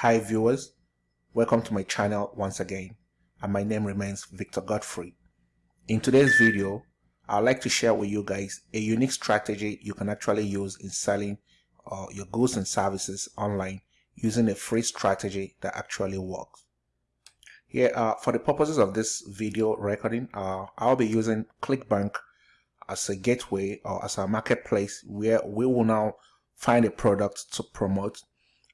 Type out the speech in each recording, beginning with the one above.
Hi viewers, welcome to my channel once again and my name remains Victor Godfrey. In today's video, I'd like to share with you guys a unique strategy you can actually use in selling uh, your goods and services online using a free strategy that actually works. Here, uh, for the purposes of this video recording, uh, I'll be using ClickBank as a gateway or as a marketplace where we will now find a product to promote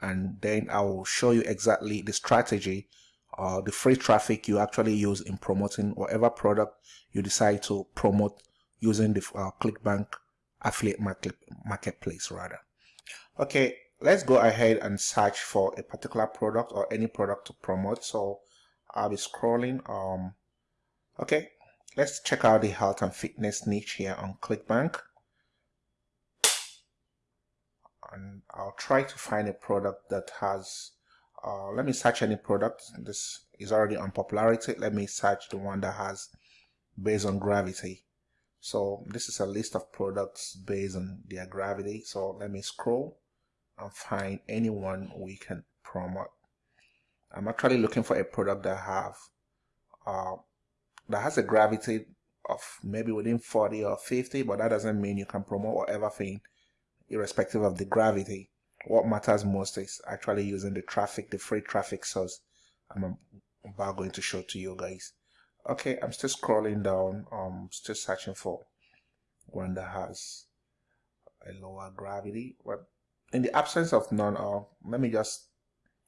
and then I will show you exactly the strategy or the free traffic you actually use in promoting whatever product you decide to promote using the uh, ClickBank affiliate market, marketplace rather. Okay, let's go ahead and search for a particular product or any product to promote. So I'll be scrolling. Um, okay, let's check out the health and fitness niche here on ClickBank. And I'll try to find a product that has, uh, let me search any product. This is already on popularity. Let me search the one that has based on gravity. So this is a list of products based on their gravity. So let me scroll and find anyone we can promote. I'm actually looking for a product that have uh, that has a gravity of maybe within 40 or 50, but that doesn't mean you can promote whatever thing irrespective of the gravity. What matters most is actually using the traffic, the free traffic source I'm about going to show to you guys. Okay, I'm still scrolling down, I'm still searching for one that has a lower gravity. But in the absence of none, uh, let me just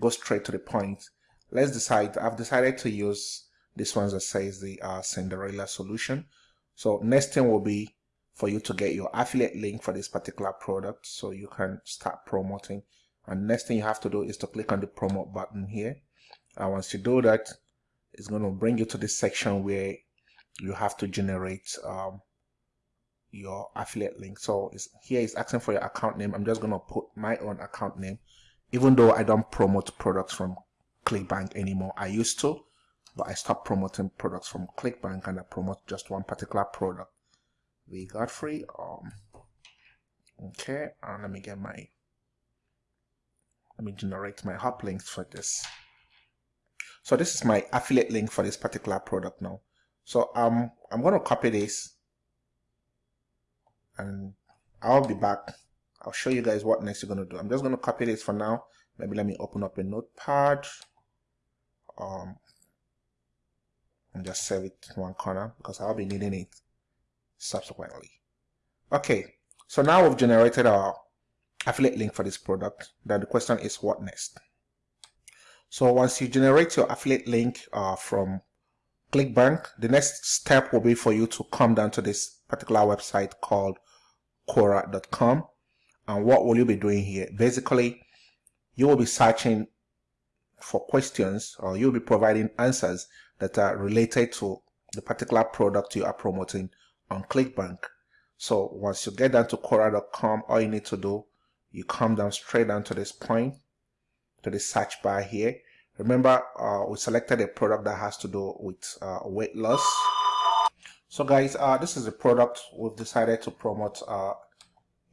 go straight to the point. Let's decide. I've decided to use this one that says the uh, Cinderella solution. So next thing will be for you to get your affiliate link for this particular product so you can start promoting. And next thing you have to do is to click on the promote button here. And once you do that, it's going to bring you to this section where you have to generate um, your affiliate link. So it's, here it's asking for your account name. I'm just going to put my own account name, even though I don't promote products from ClickBank anymore. I used to, but I stopped promoting products from ClickBank and I promote just one particular product. We got free. Um, okay, and let me get my, let me generate my hop links for this. So this is my affiliate link for this particular product now. So um, I'm going to copy this and I'll be back. I'll show you guys what next you're going to do. I'm just going to copy this for now. Maybe let me open up a notepad um, and just save it in one corner because I'll be needing it subsequently. Okay, so now we've generated our affiliate link for this product. Then the question is what next? So once you generate your affiliate link uh, from ClickBank, the next step will be for you to come down to this particular website called Quora.com. And what will you be doing here? Basically, you will be searching for questions or you'll be providing answers that are related to the particular product you are promoting on ClickBank. So once you get down to Quora.com, all you need to do, you come down straight down to this point to the search bar here. Remember, uh, we selected a product that has to do with uh, weight loss. So guys, uh, this is a product we've decided to promote uh,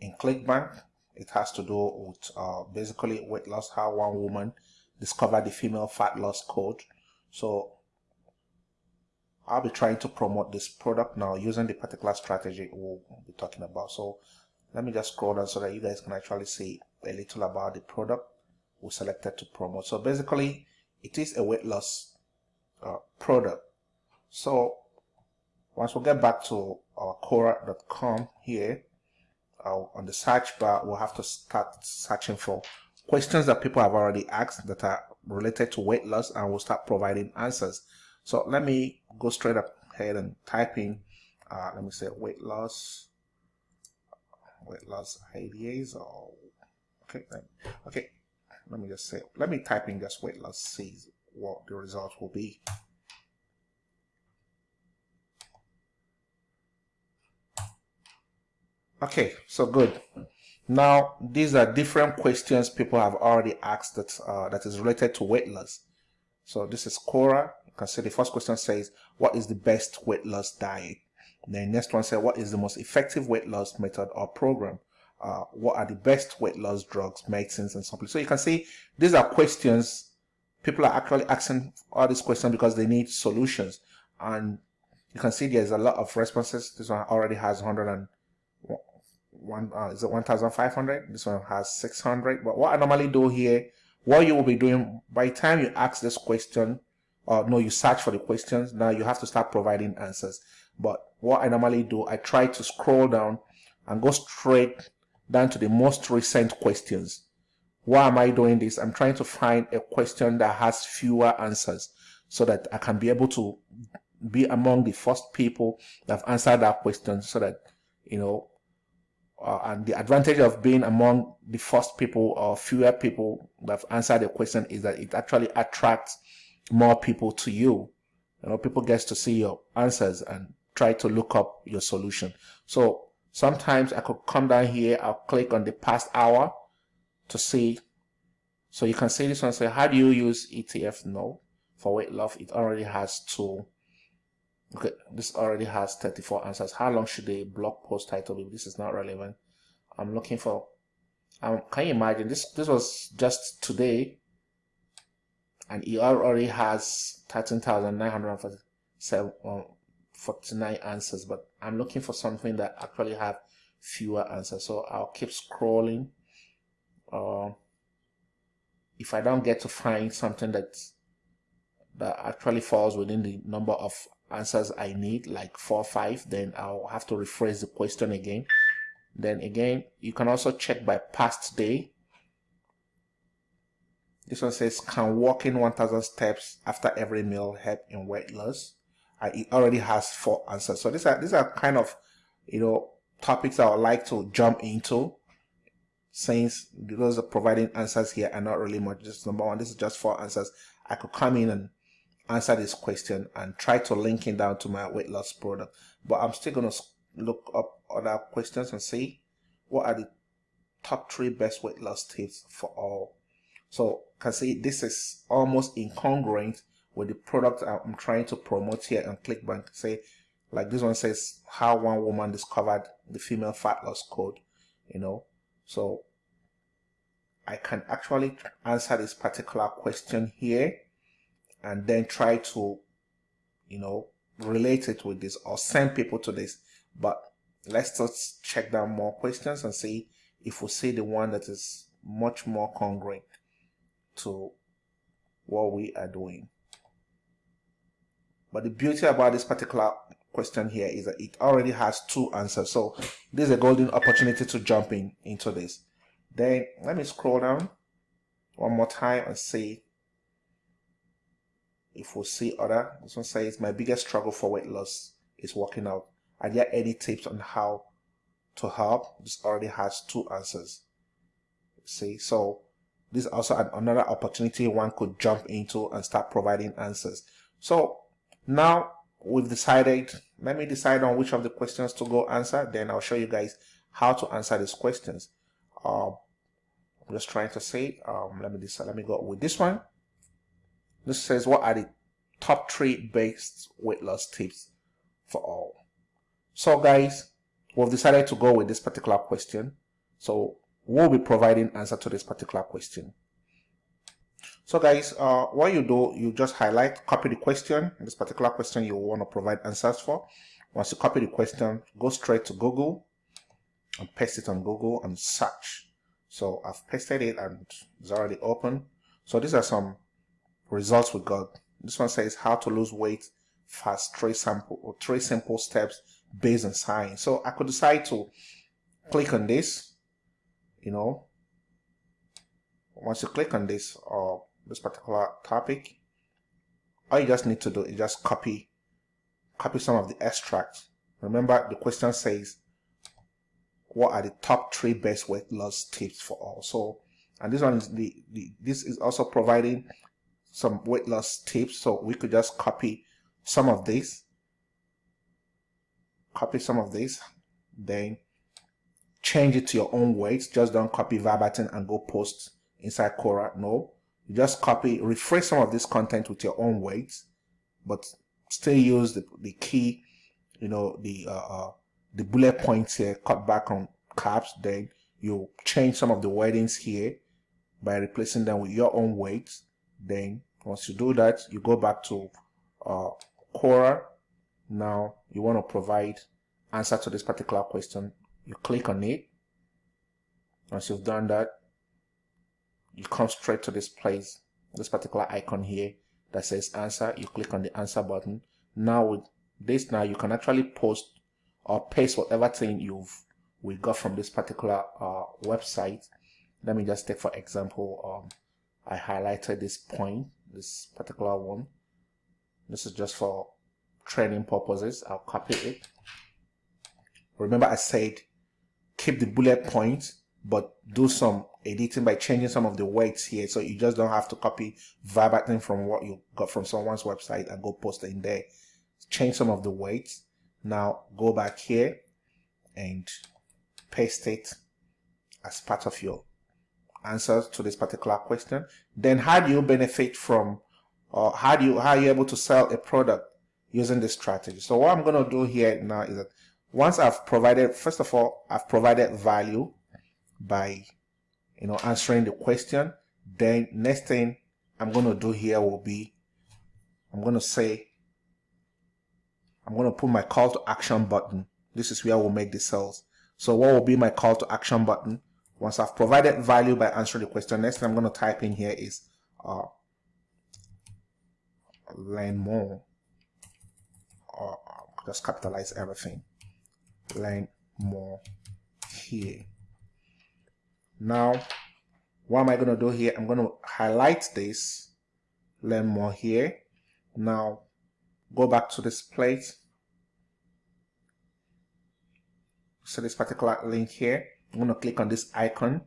in ClickBank. It has to do with uh, basically weight loss, how one woman discovered the female fat loss code. So I'll be trying to promote this product now using the particular strategy we'll be talking about. So let me just scroll down so that you guys can actually see a little about the product we selected to promote. So basically, it is a weight loss uh, product. So once we get back to our Quora.com here, uh, on the search bar, we'll have to start searching for questions that people have already asked that are related to weight loss and we'll start providing answers. So let me go straight up ahead and type in, uh, let me say weight loss, weight loss ideas or, okay, okay, let me just say, let me type in just weight loss, see what the result will be. Okay, so good. Now, these are different questions people have already asked that, uh, that is related to weight loss. So this is Quora. Can see the first question says, what is the best weight loss diet? The next one says, what is the most effective weight loss method or program? uh, what are the best weight loss drugs, medicines, and supplements. So you can see these are questions people are actually asking all these questions because they need solutions. And you can see there's a lot of responses. This one already has 100 and one uh, is it 1500 this one has 600 but what i normally do here what you will be doing by time you ask this question or no you search for the questions now you have to start providing answers. But what i normally do i try to scroll down and go straight down to the most recent questions. Why am i doing this? I'm trying to find a question that has fewer answers so that i can be able to be among the first people that have answered that question so that you know uh, and the advantage of being among the first people or fewer people that have answered the question is that it actually attracts more people to you. You know, people get to see your answers and try to look up your solution. So sometimes I could come down here, I'll click on the past hour to see. So you can see this one say, how do you use ETF? No, for weight loss, it already has two Okay, this already has 34 answers. How long should the blog post title be? This is not relevant. I'm looking for, um, can you imagine this, this was just today and it already has 13,949 answers, but I'm looking for something that actually have fewer answers. So I'll keep scrolling. Uh, if I don't get to find something that that actually falls within the number of answers I need, like four or five, then I'll have to rephrase the question again. Then again, you can also check by past day. This one says, can walking 1000 steps after every meal help in weight loss? I, it already has four answers. So these are, these are kind of, you know, topics I would like to jump into since those are providing answers here are not really much. Just number one, this is just four answers. I could come in and answer this question and try to link it down to my weight loss product. But I'm still going to look up other questions and see what are the top three best weight loss tips for all. So can see this is almost incongruent with the product I'm trying to promote here on ClickBank. Say like this one says how one woman discovered the female fat loss code, you know. So I can actually answer this particular question here and then try to, you know, relate it with this or send people to this. But let's just check down more questions and see if we see the one that is much more congruent to what we are doing. But the beauty about this particular question here is that it already has two answers. So this is a golden opportunity to jump in into this. Then let me scroll down one more time and see if we see other, this one says, my biggest struggle for weight loss is working out. Are there any tips on how to help? This already has two answers. See, so this is also an, another opportunity one could jump into and start providing answers. So now we've decided, let me decide on which of the questions to go answer. Then I'll show you guys how to answer these questions. Uh, I'm just trying to say, um, let me decide, let me go with this one. This says what are the top three best weight loss tips for all. So guys, we've decided to go with this particular question. So we'll be providing answer to this particular question. So guys, uh, what you do, you just highlight, copy the question, this particular question you want to provide answers for. Once you copy the question, go straight to Google and paste it on Google and search. So I've pasted it and it's already open. So these are some results we got. This one says how to lose weight fast, three sample or three simple steps based on science. So I could decide to click on this, you know, once you click on this or this particular topic, all you just need to do is just copy, copy some of the extracts. Remember the question says, what are the top three best weight loss tips for all? So, and this one is the, the this is also providing some weight loss tips. So we could just copy some of these, copy some of these, then change it to your own weights. Just don't copy verbatim and go post inside Quora. No, you just copy, rephrase some of this content with your own weights, but still use the, the key, you know, the, uh, uh, the bullet points here, cut back on caps, then you change some of the wordings here by replacing them with your own weights. Then once you do that, you go back to uh, Quora. Now you want to provide answer to this particular question. You click on it. Once you've done that, you come straight to this place, this particular icon here that says answer. You click on the answer button. Now with this now you can actually post or paste whatever thing you've we got from this particular uh, website. Let me just take for example, um, I highlighted this point, this particular one. This is just for training purposes. I'll copy it. Remember I said keep the bullet points but do some editing by changing some of the words here so you just don't have to copy verbatim from what you got from someone's website and go post it in there. Change some of the words now go back here and paste it as part of your answers to this particular question. Then how do you benefit from or how do you how are you able to sell a product using this strategy? So what i'm going to do here now is that once i've provided first of all i've provided value by you know answering the question then next thing i'm going to do here will be i'm going to say i'm going to put my call to action button. This is where we'll make the sales. So what will be my call to action button? Once i've provided value by answering the question next thing i'm going to type in here is uh, learn more. Or just capitalize everything learn more here now, what am I going to do here? I'm going to highlight this, learn more here. Now, go back to this plate. So this particular link here, I'm going to click on this icon.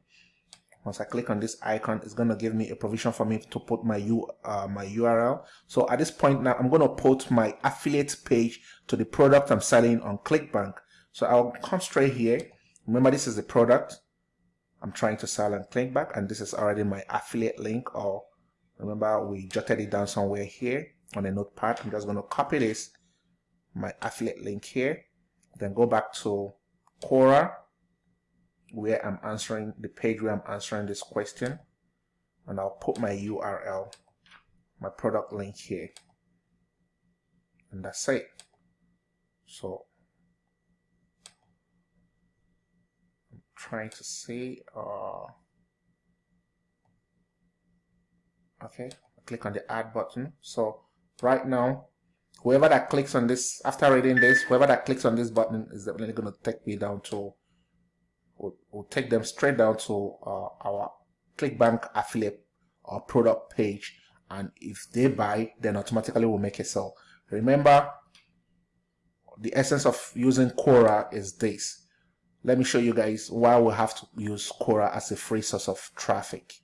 Once I click on this icon, it's going to give me a provision for me to put my U, uh, my URL. So at this point now, I'm going to put my affiliate page to the product I'm selling on ClickBank. So I'll come straight here. Remember, this is the product. I'm trying to sell and ClickBank, and this is already my affiliate link or remember we jotted it down somewhere here on a notepad. I'm just going to copy this, my affiliate link here, then go back to Quora where I'm answering the page where I'm answering this question and I'll put my URL, my product link here and that's it. So trying to see uh, okay click on the add button. So right now whoever that clicks on this after reading this whoever that clicks on this button is definitely going to take me down to will will take them straight down to uh, our clickbank affiliate or product page. And if they buy then automatically we'll make a sale. Remember the essence of using Quora is this let me show you guys why we have to use Quora as a free source of traffic.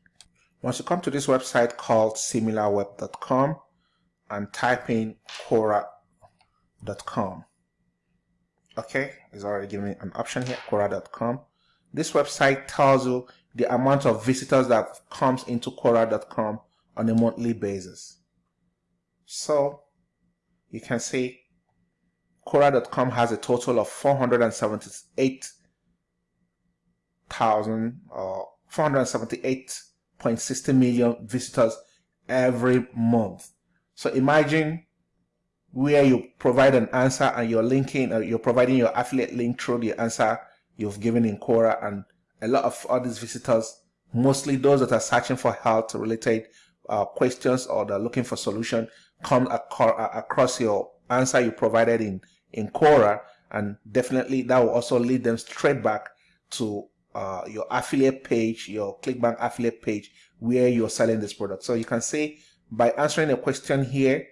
Once you come to this website called similarweb.com and type in Quora.com. Okay, it's already giving me an option here, Quora.com. This website tells you the amount of visitors that comes into Quora.com on a monthly basis. So you can see Quora.com has a total of 478 thousand or uh, 478.60 million visitors every month. So imagine where you provide an answer and you're linking or uh, you're providing your affiliate link through the answer you've given in Quora and a lot of all these visitors, mostly those that are searching for health related uh, questions or they're looking for solution come uh, across your answer you provided in, in Quora and definitely that will also lead them straight back to uh, your affiliate page, your ClickBank affiliate page where you're selling this product. So you can say by answering a question here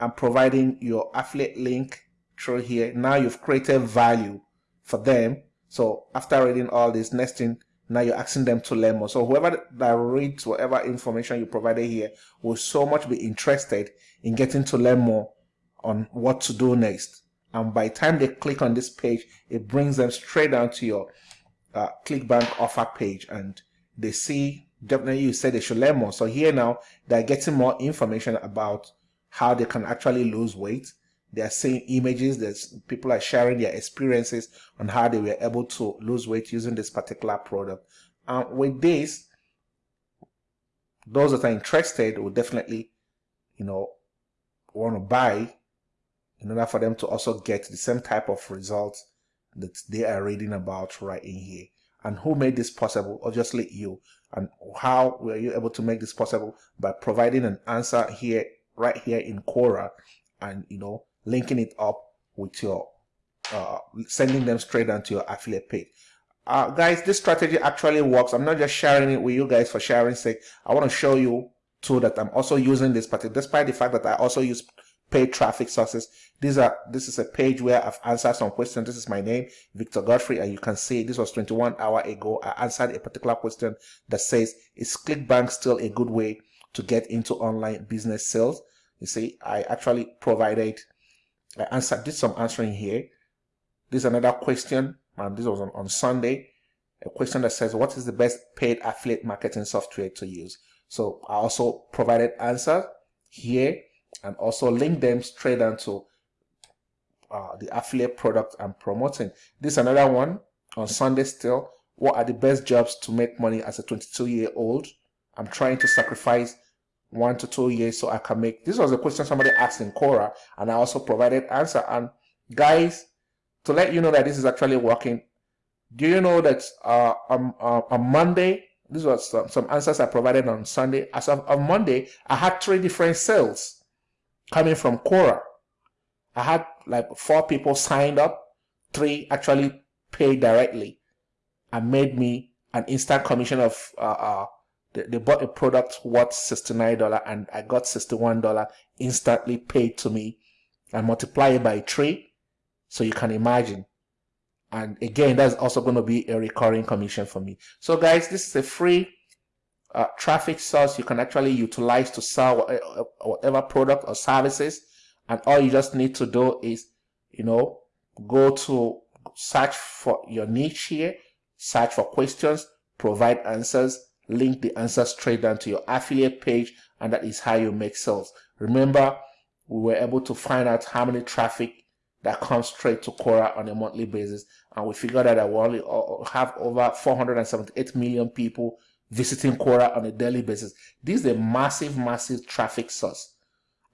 and providing your affiliate link through here, now you've created value for them. So after reading all this, next thing, now you're asking them to learn more. So whoever that reads whatever information you provided here will so much be interested in getting to learn more on what to do next. And by the time they click on this page, it brings them straight down to your uh, ClickBank offer page and they see definitely you said they should learn more. So here now they're getting more information about how they can actually lose weight. they are seeing images that people are sharing their experiences on how they were able to lose weight using this particular product and with this those that are interested will definitely you know want to buy in order for them to also get the same type of results that they are reading about right in here. And who made this possible? Obviously you. And how were you able to make this possible? By providing an answer here right here in Quora and you know linking it up with your uh, sending them straight onto your affiliate page. Uh, guys this strategy actually works. I'm not just sharing it with you guys for sharing sake. I want to show you too that i'm also using this but despite the fact that i also use paid traffic sources. These are this is a page where i've answered some questions. This is my name victor godfrey and you can see this was 21 hour ago. I answered a particular question that says is clickbank still a good way to get into online business sales? You see i actually provided i answered did some answering here. This is another question and this was on, on sunday. A question that says what is the best paid affiliate marketing software to use? So i also provided answer here and also link them straight onto uh, the affiliate product I'm promoting. This is another one on Sunday still. What are the best jobs to make money as a 22 year old? I'm trying to sacrifice one to two years so I can make. This was a question somebody asked in Quora, and I also provided answer. And guys, to let you know that this is actually working, do you know that uh, on, uh, on Monday, this was some, some answers I provided on Sunday. As of on Monday, I had three different sales coming from Quora. I had like four people signed up, three actually paid directly and made me an instant commission of uh, uh they, they bought a product worth $69 and I got $61 instantly paid to me and multiply it by three. So you can imagine. And again, that's also going to be a recurring commission for me. So guys, this is a free uh, traffic source you can actually utilize to sell uh, whatever product or services. And all you just need to do is you know go to search for your niche here search for questions provide answers link the answer straight down to your affiliate page and that is how you make sales. Remember we were able to find out how many traffic that comes straight to Quora on a monthly basis and we figured out that we only uh, have over 478 million people visiting Quora on a daily basis. This is a massive, massive traffic source.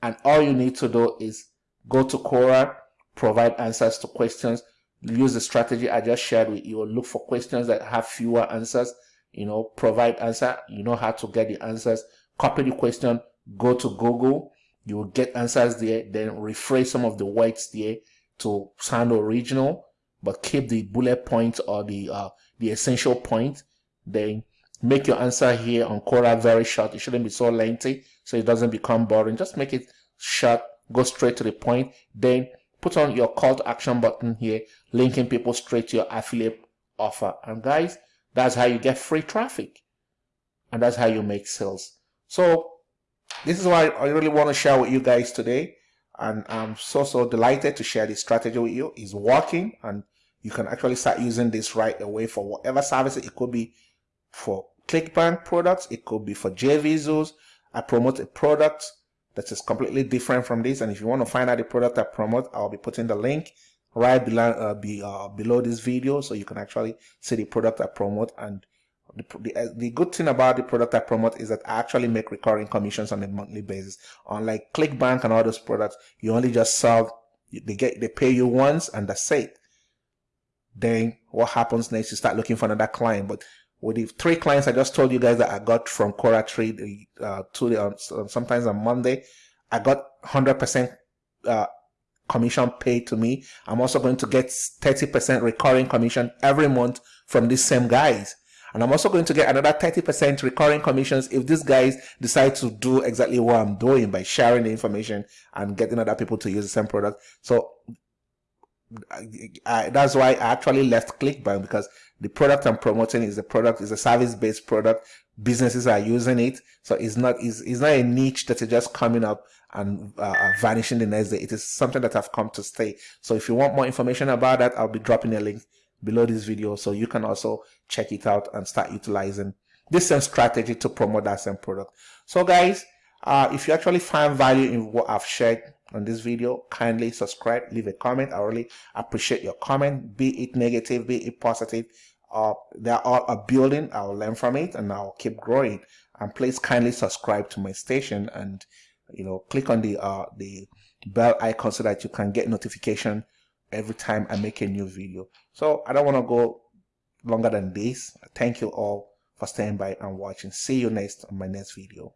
And all you need to do is go to Quora, provide answers to questions, use the strategy I just shared with you, look for questions that have fewer answers, you know, provide answer, you know how to get the answers, copy the question, go to Google, you will get answers there, then rephrase some of the words there to sound original, but keep the bullet points or the uh, the essential point. Then make your answer here on Quora very short. It shouldn't be so lengthy so it doesn't become boring. Just make it short, go straight to the point. Then put on your call to action button here, linking people straight to your affiliate offer. And guys, that's how you get free traffic. And that's how you make sales. So this is what I really want to share with you guys today. And I'm so, so delighted to share this strategy with you. It's working and you can actually start using this right away for whatever service it could be for ClickBank products. It could be for JVZoos. I promote a product that is completely different from this. And if you want to find out the product I promote, I'll be putting the link right below, uh, be, uh, below this video so you can actually see the product I promote. And the, the, uh, the good thing about the product I promote is that I actually make recurring commissions on a monthly basis. Unlike ClickBank and all those products, you only just sell, they get, they pay you once and that's it. Then what happens next? You start looking for another client. But with the three clients I just told you guys that I got from Quora Trade uh, to the, uh, sometimes on Monday, I got 100% uh, commission paid to me. I'm also going to get 30% recurring commission every month from these same guys. And I'm also going to get another 30% recurring commissions if these guys decide to do exactly what I'm doing by sharing the information and getting other people to use the same product. So I, I, that's why I actually left ClickBank because the product I'm promoting is a product, is a service-based product. Businesses are using it. So it's not, it's, it's not a niche that is just coming up and uh, uh, vanishing the next day. It is something that I've come to stay. So if you want more information about that, I'll be dropping a link below this video so you can also check it out and start utilizing this same strategy to promote that same product. So guys, uh, if you actually find value in what I've shared, on this video kindly subscribe leave a comment. I really appreciate your comment. Be it negative be it positive uh, they're all a building. I'll learn from it and i'll keep growing. And please kindly subscribe to my station and you know click on the uh the bell icon so that you can get notification every time i make a new video. So i don't want to go longer than this. Thank you all for staying by and watching. See you next on my next video